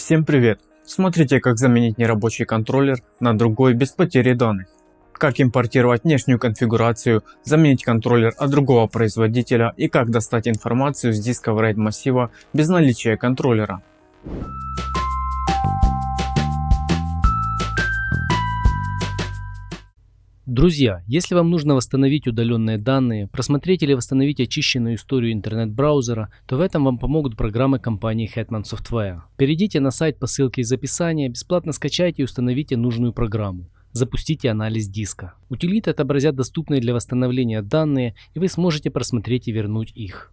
Всем привет! Смотрите как заменить нерабочий контроллер на другой без потери данных. Как импортировать внешнюю конфигурацию, заменить контроллер от другого производителя и как достать информацию с диска RAID массива без наличия контроллера. Друзья, если вам нужно восстановить удаленные данные, просмотреть или восстановить очищенную историю интернет-браузера, то в этом вам помогут программы компании Hetman Software. Перейдите на сайт по ссылке из описания, бесплатно скачайте и установите нужную программу. Запустите анализ диска. Утилиты отобразят доступные для восстановления данные и вы сможете просмотреть и вернуть их.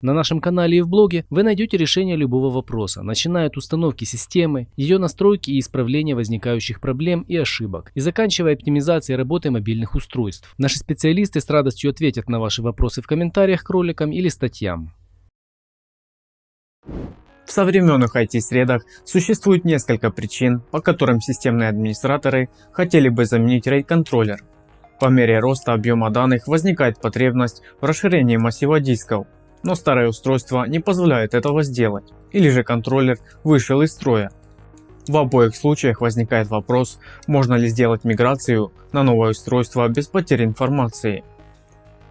На нашем канале и в блоге вы найдете решение любого вопроса, начиная от установки системы, ее настройки и исправления возникающих проблем и ошибок, и заканчивая оптимизацией работы мобильных устройств. Наши специалисты с радостью ответят на ваши вопросы в комментариях к роликам или статьям. В современных IT-средах существует несколько причин, по которым системные администраторы хотели бы заменить RAID-контроллер. По мере роста объема данных возникает потребность в расширении массива дисков, но старое устройство не позволяет этого сделать, или же контроллер вышел из строя. В обоих случаях возникает вопрос, можно ли сделать миграцию на новое устройство без потери информации.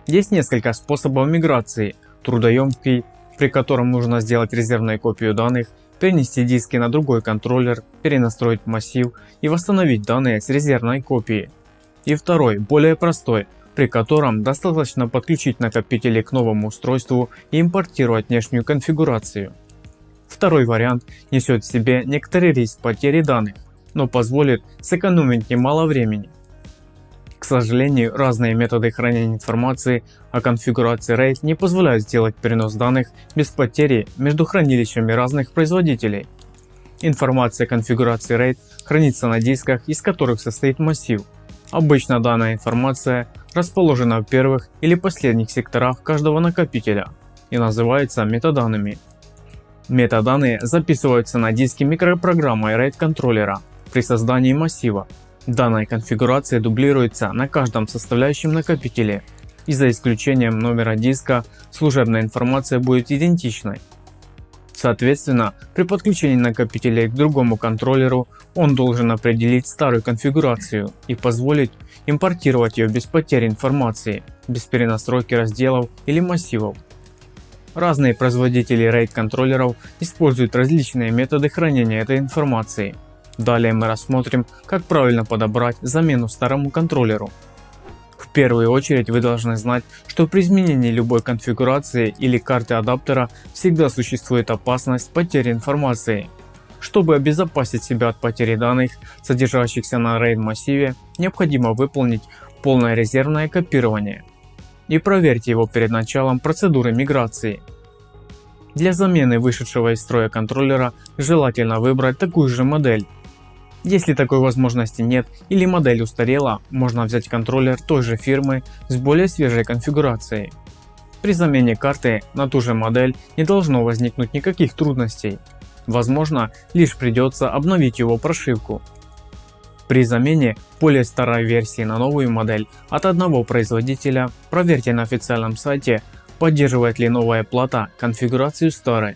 Есть несколько способов миграции, трудоемкий, при котором нужно сделать резервную копию данных, перенести диски на другой контроллер, перенастроить массив и восстановить данные с резервной копии. И второй, более простой, при котором достаточно подключить накопители к новому устройству и импортировать внешнюю конфигурацию. Второй вариант несет в себе некоторый риск потери данных, но позволит сэкономить немало времени. К сожалению, разные методы хранения информации о конфигурации RAID не позволяют сделать перенос данных без потери между хранилищами разных производителей. Информация о конфигурации RAID хранится на дисках, из которых состоит массив. Обычно данная информация расположена в первых или последних секторах каждого накопителя и называется метаданными. Метаданные записываются на диске микропрограммой RAID контроллера при создании массива. Данная конфигурация дублируется на каждом составляющем накопителе и за исключением номера диска служебная информация будет идентичной. Соответственно, при подключении накопителей к другому контроллеру он должен определить старую конфигурацию и позволить импортировать ее без потери информации, без перенастройки разделов или массивов. Разные производители RAID контроллеров используют различные методы хранения этой информации. Далее мы рассмотрим, как правильно подобрать замену старому контроллеру первую очередь вы должны знать, что при изменении любой конфигурации или карты адаптера всегда существует опасность потери информации. Чтобы обезопасить себя от потери данных, содержащихся на RAID массиве, необходимо выполнить полное резервное копирование. И проверьте его перед началом процедуры миграции. Для замены вышедшего из строя контроллера желательно выбрать такую же модель если такой возможности нет или модель устарела, можно взять контроллер той же фирмы с более свежей конфигурацией. При замене карты на ту же модель не должно возникнуть никаких трудностей. Возможно, лишь придется обновить его прошивку. При замене более старой версии на новую модель от одного производителя проверьте на официальном сайте, поддерживает ли новая плата конфигурацию старой.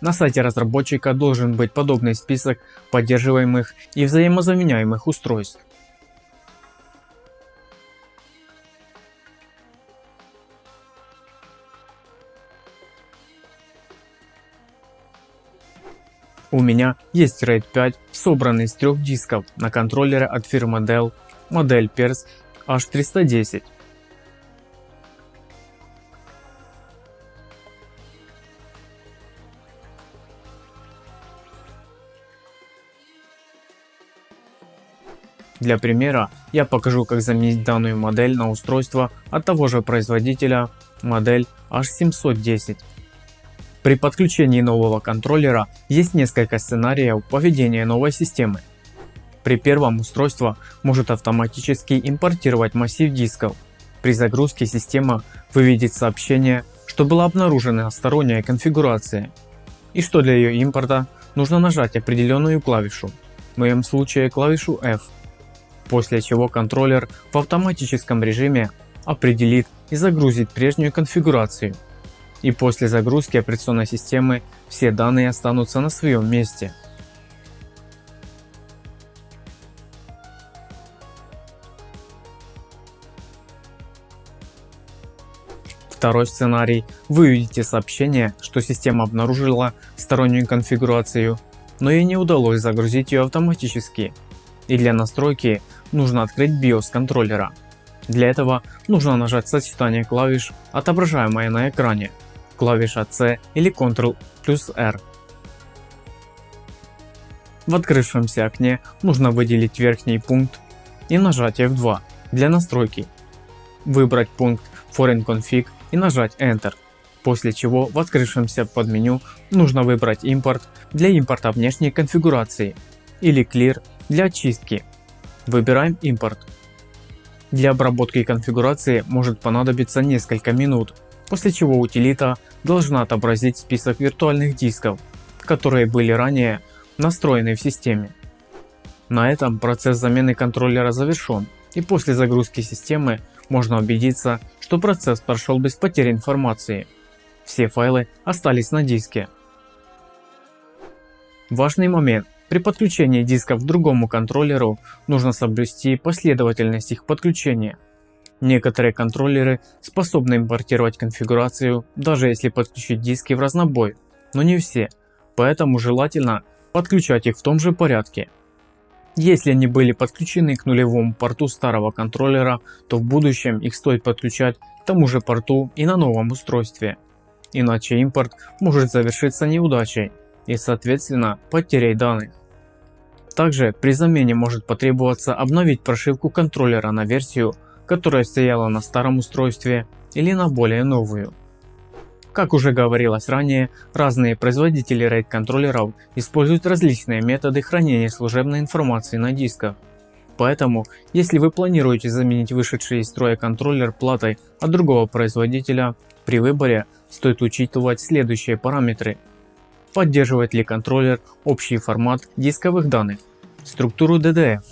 На сайте разработчика должен быть подобный список поддерживаемых и взаимозаменяемых устройств. У меня есть RAID 5, собранный из трех дисков на контроллере от фирмы Dell, модель PERS H310. Для примера я покажу как заменить данную модель на устройство от того же производителя модель H710. При подключении нового контроллера есть несколько сценариев поведения новой системы. При первом устройство может автоматически импортировать массив дисков. При загрузке система выведет сообщение, что была обнаружена сторонняя конфигурация и что для ее импорта нужно нажать определенную клавишу, в моем случае клавишу F после чего контроллер в автоматическом режиме определит и загрузит прежнюю конфигурацию. и после загрузки операционной системы все данные останутся на своем месте. Второй сценарий. Вы увидите сообщение, что система обнаружила стороннюю конфигурацию, но ей не удалось загрузить ее автоматически. И для настройки нужно открыть BIOS контроллера. Для этого нужно нажать сочетание клавиш, отображаемое на экране, клавиша C или Ctrl плюс R. В открывшемся окне нужно выделить верхний пункт и нажать F2 для настройки. Выбрать пункт Foreign Config и нажать Enter. После чего в открывшемся подменю нужно выбрать импорт для импорта внешней конфигурации или Clear для очистки. Выбираем импорт. Для обработки конфигурации может понадобиться несколько минут, после чего утилита должна отобразить список виртуальных дисков, которые были ранее настроены в системе. На этом процесс замены контроллера завершен и после загрузки системы можно убедиться, что процесс прошел без потери информации. Все файлы остались на диске. Важный момент. При подключении диска к другому контроллеру нужно соблюсти последовательность их подключения. Некоторые контроллеры способны импортировать конфигурацию, даже если подключить диски в разнобой, но не все, поэтому желательно подключать их в том же порядке. Если они были подключены к нулевому порту старого контроллера, то в будущем их стоит подключать к тому же порту и на новом устройстве. Иначе импорт может завершиться неудачей и соответственно потерей данных. Также при замене может потребоваться обновить прошивку контроллера на версию, которая стояла на старом устройстве или на более новую. Как уже говорилось ранее, разные производители RAID контроллеров используют различные методы хранения служебной информации на дисках. Поэтому, если вы планируете заменить вышедший из строя контроллер платой от другого производителя, при выборе стоит учитывать следующие параметры. Поддерживает ли контроллер общий формат дисковых данных, структуру DDF,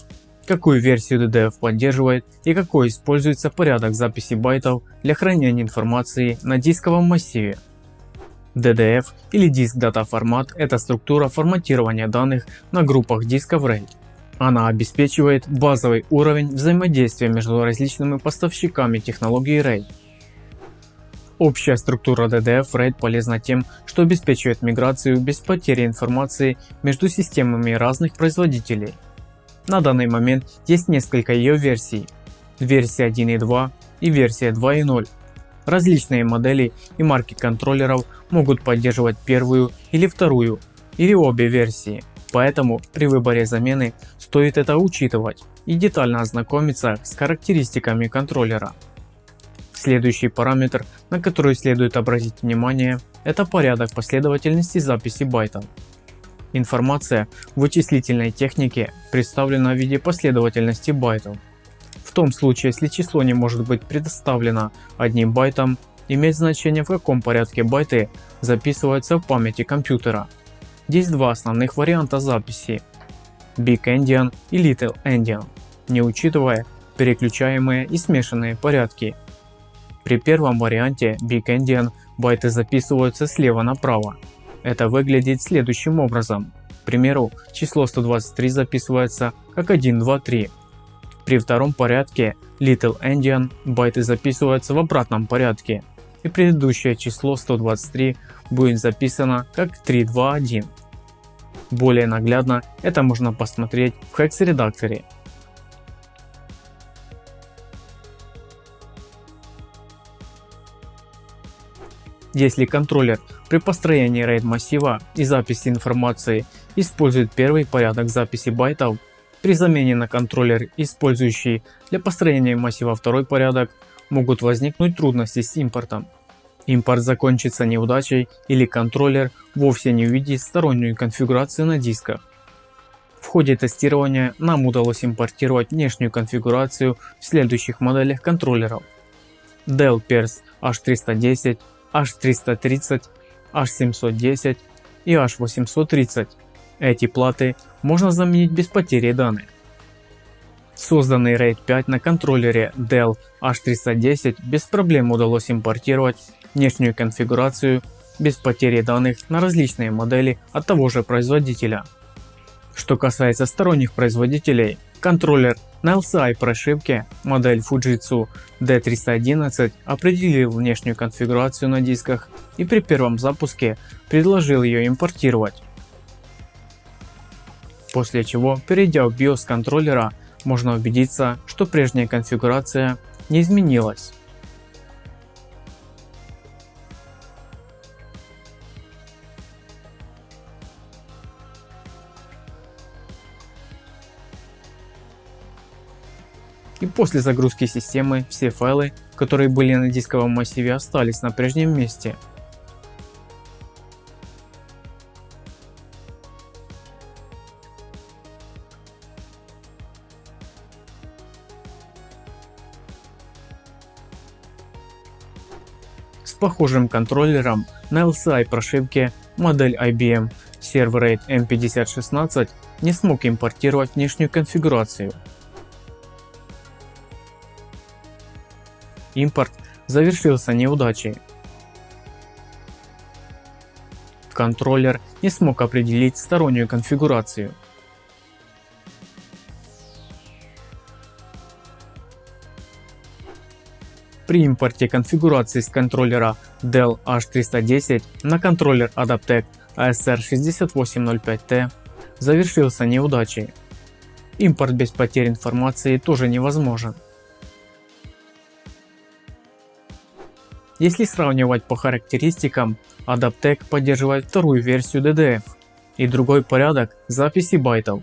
какую версию DDF поддерживает и какой используется порядок записи байтов для хранения информации на дисковом массиве. DDF или диск дата формат – это структура форматирования данных на группах дисков RAID. Она обеспечивает базовый уровень взаимодействия между различными поставщиками технологии RAID. Общая структура DDF RAID полезна тем, что обеспечивает миграцию без потери информации между системами разных производителей. На данный момент есть несколько ее версий. Версия 1.2 и версия 2.0. Различные модели и марки контроллеров могут поддерживать первую или вторую или обе версии. Поэтому при выборе замены стоит это учитывать и детально ознакомиться с характеристиками контроллера. Следующий параметр, на который следует обратить внимание, это порядок последовательности записи байтов. Информация в вычислительной технике представлена в виде последовательности байтов. В том случае, если число не может быть предоставлено одним байтом, имеет значение в каком порядке байты записываются в памяти компьютера. Здесь два основных варианта записи Big Endian и Little Endian, не учитывая переключаемые и смешанные порядки. При первом варианте Big Endian байты записываются слева направо, это выглядит следующим образом. К примеру, число 123 записывается как 123. При втором порядке Little Endian байты записываются в обратном порядке и предыдущее число 123 будет записано как 321. Более наглядно это можно посмотреть в Hex редакторе. Если контроллер при построении RAID массива и записи информации использует первый порядок записи байтов, при замене на контроллер, использующий для построения массива второй порядок, могут возникнуть трудности с импортом. Импорт закончится неудачей или контроллер вовсе не увидит стороннюю конфигурацию на дисках. В ходе тестирования нам удалось импортировать внешнюю конфигурацию в следующих моделях контроллеров. Dell Pers H310, H330, H710 и H830. Эти платы можно заменить без потери данных. Созданный RAID 5 на контроллере Dell H310 без проблем удалось импортировать внешнюю конфигурацию без потери данных на различные модели от того же производителя. Что касается сторонних производителей, контроллер на LCI прошивке модель Fujitsu D311 определил внешнюю конфигурацию на дисках и при первом запуске предложил ее импортировать. После чего, перейдя в BIOS контроллера, можно убедиться, что прежняя конфигурация не изменилась. И после загрузки системы все файлы, которые были на дисковом массиве остались на прежнем месте. С похожим контроллером на LCI прошивке модель IBM Server 8 M5016 не смог импортировать внешнюю конфигурацию Импорт завершился неудачей. Контроллер не смог определить стороннюю конфигурацию. При импорте конфигурации с контроллера Dell H310 на контроллер Adaptec ASR6805T завершился неудачей. Импорт без потерь информации тоже невозможен. Если сравнивать по характеристикам, Adaptec поддерживает вторую версию DDF и другой порядок записи байтов.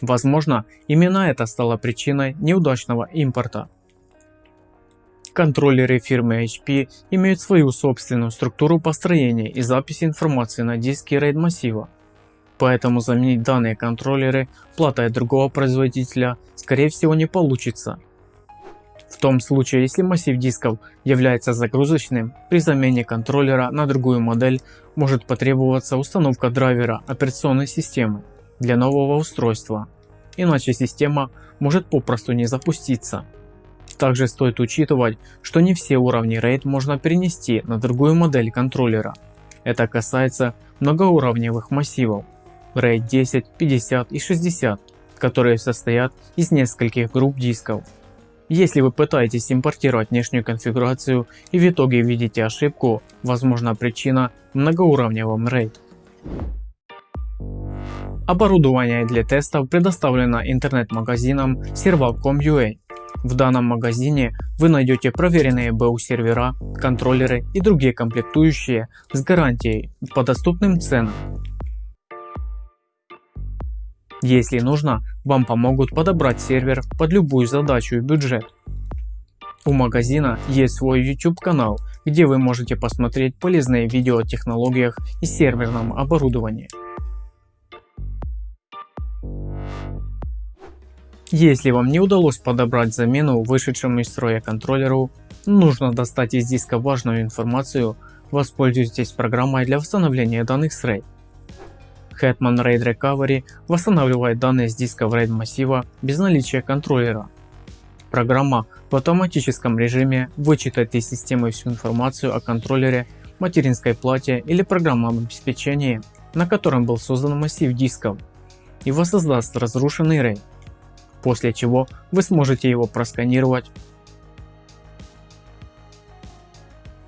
Возможно, именно это стало причиной неудачного импорта. Контроллеры фирмы HP имеют свою собственную структуру построения и записи информации на диске RAID массива. Поэтому заменить данные контроллеры платой другого производителя скорее всего не получится. В том случае, если массив дисков является загрузочным, при замене контроллера на другую модель может потребоваться установка драйвера операционной системы для нового устройства, иначе система может попросту не запуститься. Также стоит учитывать, что не все уровни RAID можно перенести на другую модель контроллера. Это касается многоуровневых массивов RAID 10, 50 и 60, которые состоят из нескольких групп дисков. Если вы пытаетесь импортировать внешнюю конфигурацию и в итоге видите ошибку, возможно причина в многоуровневом RAID. Оборудование для тестов предоставлено интернет-магазином Serval.com.ua. В данном магазине вы найдете проверенные BU сервера, контроллеры и другие комплектующие с гарантией по доступным ценам. Если нужно, вам помогут подобрать сервер под любую задачу и бюджет. У магазина есть свой YouTube канал, где вы можете посмотреть полезные видео о технологиях и серверном оборудовании. Если вам не удалось подобрать замену вышедшему из строя контроллеру, нужно достать из диска важную информацию, воспользуйтесь программой для восстановления данных с RAID. Hetman RAID Recovery восстанавливает данные с диска в RAID массива без наличия контроллера. Программа в автоматическом режиме вычитает из системы всю информацию о контроллере, материнской плате или программном обеспечении, на котором был создан массив дисков и воссоздаст разрушенный RAID, после чего вы сможете его просканировать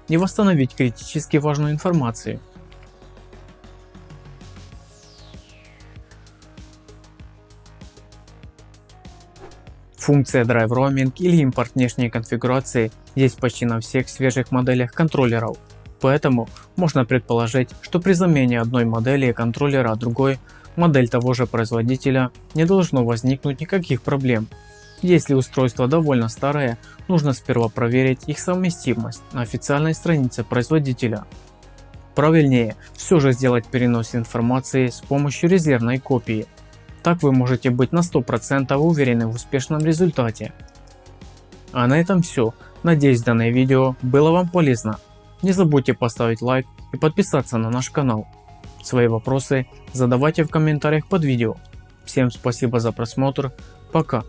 и восстановить критически важную информацию. Функция Drive Roaming или импорт внешней конфигурации есть почти на всех свежих моделях контроллеров, поэтому можно предположить, что при замене одной модели контроллера другой модель того же производителя не должно возникнуть никаких проблем. Если устройство довольно старое, нужно сперва проверить их совместимость на официальной странице производителя. Правильнее все же сделать перенос информации с помощью резервной копии так вы можете быть на 100% уверены в успешном результате. А на этом все. Надеюсь данное видео было вам полезно. Не забудьте поставить лайк и подписаться на наш канал. Свои вопросы задавайте в комментариях под видео. Всем спасибо за просмотр. Пока.